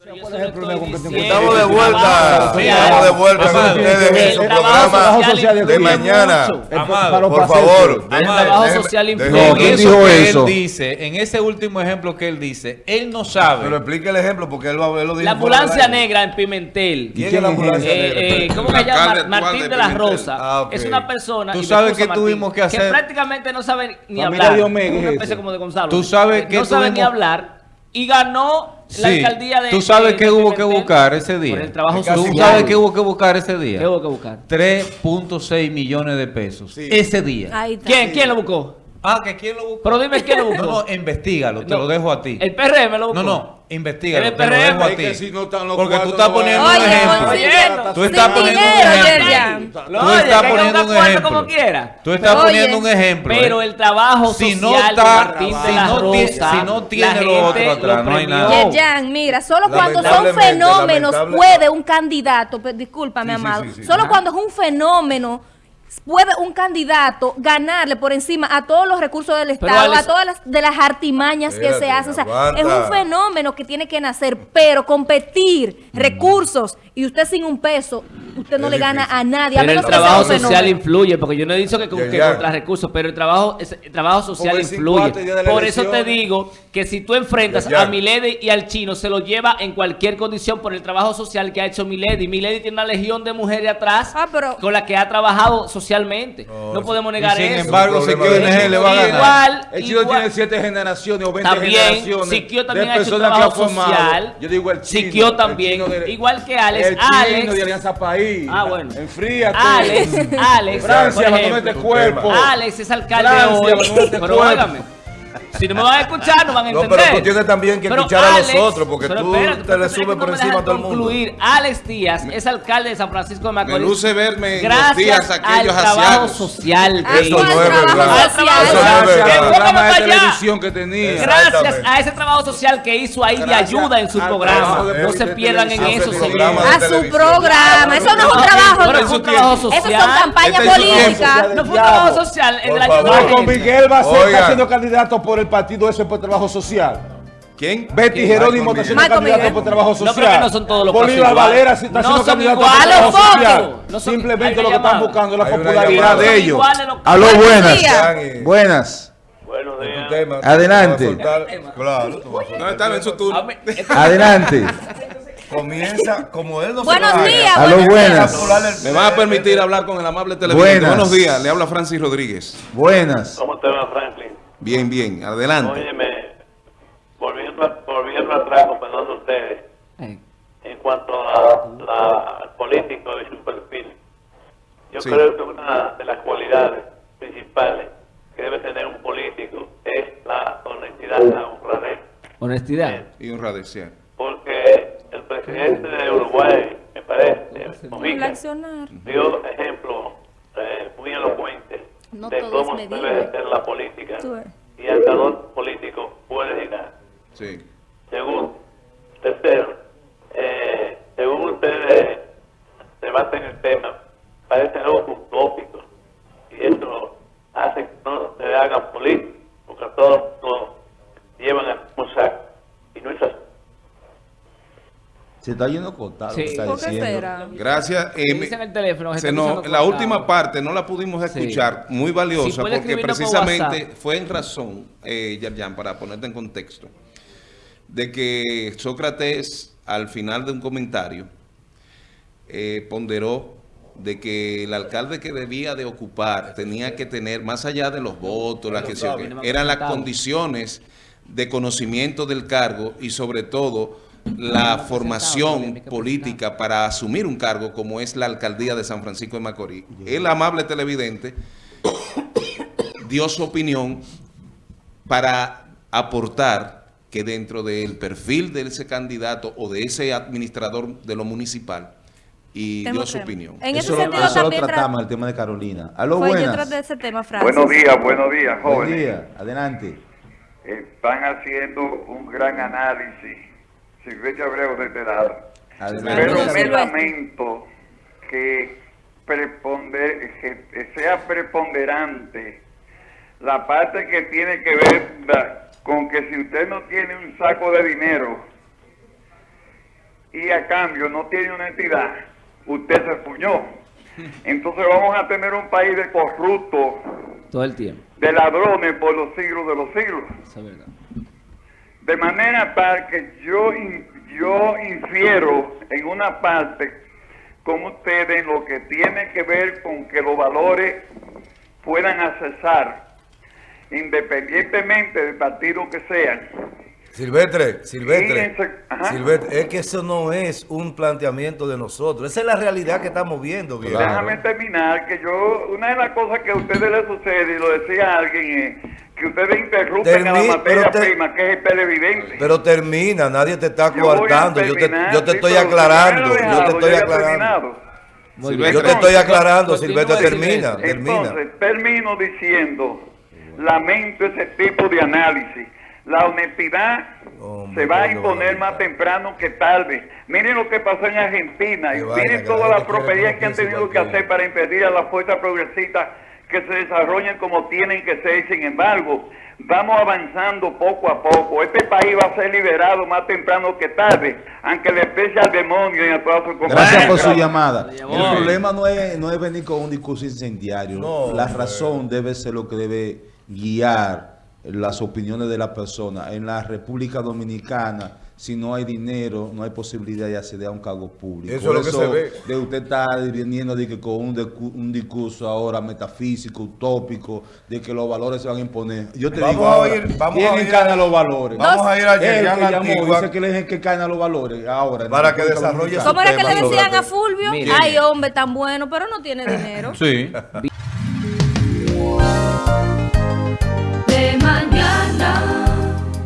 Estamos de vuelta, estamos de vuelta con ustedes en su trabajo programa social de mañana. Amado, Por favor, El trabajo social influye. En ¿quién eso dijo que eso? él dice, en ese último ejemplo que él dice, él no Pero sabe. explique el ejemplo porque él, va- él lo dijo. La ambulancia negra en Pimentel. ¿Quién es la ambulancia negra? eh, ¿Cómo se llama? Martín de la. Rosa. Ah. Es una persona. Tú sabes que tuvimos que hacer- prácticamente no sabe ni hablar. Una es especie como de Gonzalo. Tú sabes Eh, que No sabe ni hablar. Y ganó la Sí, alcaldía de. Tú sabes de hubo que buscar ese día. Por el trabajo Casi Tú social. sabes que hubo que buscar ese día. ¿Qué hubo que buscar? 3.6 millones de pesos. Sí. Ese día. ¿Quién, ¿Quién lo buscó? Ah, que quién lo buscó. Pero dime quién lo buscó. No, no, investigalo, te No, lo dejo a ti. El PRM lo buscó. No, no, investigalo, El te lo dejo a Es ti. que si no están los Porque tú estás poniendo un Oye, ejemplo. consiguiente. Tú estás Sin poniendo un dinero, ejemplo. Yerjan. Tú Oye, estás poniendo un ejemplo. como quiera. Tú estás Oye, poniendo un ejemplo. Pero ¿eh? el trabajo Si social no de está- Martín de si la no Rosa, si no tiene lo otro atrás, no hay nada. Yerjan, mira, solo cuando son fenómenos puede un candidato, discúlpame, amado, solo cuando es un fenómeno puede un candidato ganarle por encima a todos los recursos del Estado, Alex- a todas las de las artimañas que se hacen. O sea, es un fenómeno que tiene que nacer, pero competir, recursos y usted sin un peso, usted no Es le gana difícil. a nadie. a Pero el trabajo social fenómeno. influye, porque yo no he dicho que, con- que ya. contra recursos, pero el trabajo, es- el trabajo social el influye. 54 día de la Por eso te digo que si tú enfrentas ya. a Milady y al chino, se lo lleva en cualquier condición por el trabajo social que ha hecho Milady. Milady tiene una legión de mujeres atrás Ah, pero- con la que ha trabajado socialmente. No, podemos Y negar sin eso. embargo, problema de ONG le va a ganar. Igual, El chino igual. tiene siete generaciones o 20 También, generaciones. Siquio también ha hecho un trabajo social. Yo digo el chino. Siquio el también. chino de- Igual que Alex. El chino Alex. de Alianza País. Ah, bueno. Enfríate. Alex, Alex, Francia, abandona este cuerpo. Alex es alcalde Francia, hoy. este Pero cuerpo. óigame, si no me van a escuchar, no van a No, entender. pero tú tienes también que Pero escuchar a los otros, porque tú espérate, te le subes por encima a todo el mundo. concluir. Alex Díaz es alcalde de San Francisco de Macorís. Me luce verme en los gracias días al aquellos trabajo asiagos. social. Que Eso hizo. ¿cuál no es trabajo verdad. Al trabajo Eso El programa de televisión que tenía. Gracias a ese trabajo social que hizo ahí de Gracias ayuda en su al programa. trabajo No se pierdan en eso, que Ese señor. programa de A su programa, eso no es un trabajo. no. es un trabajo Eso social. son campañas Este políticas. No fue un trabajo social, el de la Por ayuda. favor. a la Marco. Miguel va a ser siendo candidato por el partido ese por trabajo social. ¿Quién? Betty ¿Quién? Jerónimo está siendo candidato por trabajo No, social. pero que no son todos los Bolívar. Valera está No siendo candidato por trabajo fotos. social. No son- Simplemente lo que están buscando es la popularidad de ellos. los- Aló, buenas. Buenas. Buenos días. tema, Adelante. a Claro, a No, en su A turno. Adelante. Comienza como él no Buenos días, buenos días. buenas. Me van a permitir hablar con el amable televidente. Buenos días, le habla Francis Rodríguez. Buenas. ¿Cómo te va, Franklin? Bien, bien, adelante. Óyeme, volviendo, a- volviendo atrás, perdón de ustedes, Eh, en cuanto a la, al político y su perfil, yo Sí. creo que una de las cualidades principales que debe tener un político es la honestidad, la honradez. Honestidad. Y honradez, sí. Porque el presidente de Uruguay, me parece, accionar. dio ejemplos eh, muy elocuentes No de cómo debe ser la política Y el calor político puede llegar. Sí. Segundo, tercero, eh, según ustedes debaten el tema, parece algo utópico y eso hace que no se hagan políticos, porque a todos nos llevan al mismo saco y no es así. Se está yendo cortado. Sí. está ¿Por qué diciendo. será? Gracias. Eh, me- Dicen el teléfono. se se está nos- escuchando la última parte no la pudimos Sí. escuchar, muy valiosa, porque por precisamente fue en razón, eh, Yerjan, para ponerte en contexto, de que Sócrates, al final de un comentario, eh, ponderó de que el alcalde que debía de ocupar tenía que tener, más allá de los votos, la que se- eran las condiciones de conocimiento del cargo y sobre todo la formación política para asumir un cargo como es la alcaldía de San Francisco de Macorís. El amable televidente dio su opinión para aportar que dentro del perfil de ese candidato o de ese administrador de lo municipal y dio su opinión. En Eso, ese lo- sentido eso lo también tra- tratamos, el tema de Carolina. Aló, buenas. ese tema. Buenos días, buenos días, Buen jóvenes. día. Adelante. Están haciendo un gran análisis. Silvestre Abreu de este lado. Adelante. Pero me lamento que, preponder- que sea preponderante la parte que tiene que ver da- con que si usted no tiene un saco de dinero y a cambio no tiene honestidad, usted se puñó. Entonces vamos a tener un país de corruptos, Todo el tiempo. de ladrones por los siglos de los siglos. Eso es verdad. De manera tal que yo, yo infiero en una parte con ustedes lo que tiene que ver con que los valores puedan accesar, independientemente del partido que sean. Silvestre, Silvestre. Silvestre, es que eso no es un planteamiento de nosotros, esa es la realidad que estamos viendo. Claro. Déjame terminar, que yo, una de las cosas que a ustedes les sucede, y lo decía alguien, es que ustedes interrumpen a la materia pero te- prima, que es el televidente. Pero termina, nadie te está Yo coartando, yo te, terminar, yo te sí, estoy aclarando, yo te estoy aclarando. Yo te estoy aclarando, Silvestre, termina, termina. Entonces, termino diciendo, lamento ese tipo de análisis. La honestidad Hombre, se va a ¿cuándo imponer más temprano que tarde. Miren lo que pasó en Argentina y miren todas la las tropelías que han tenido que hacer para impedir a las fuerzas progresistas que se desarrollen como tienen que ser. Sin embargo, vamos avanzando poco a poco. Este país va a ser liberado más temprano que tarde, aunque le pese al demonio y a toda su compañía. Gracias por su llamada. El problema no es, no es venir con un discurso incendiario. No, la razón debe ser lo que debe guiar las opiniones de la persona. En la República Dominicana, si no hay dinero, no hay posibilidad de acceder a un cargo público. Eso es lo que se ve. De usted estar viniendo de que con un, un discurso ahora metafísico, utópico, de que los valores se van a imponer. Yo te Vamos digo a ahora, oír- vamos ¿quién encarna a- los valores? Vamos a ir a Yerian Antigua dice que él es el que encarna los valores ahora. Para que desarrolle ¿Cómo era que le decían a Fulvio? Ay, hombre, tan bueno, pero no tiene dinero. Sí.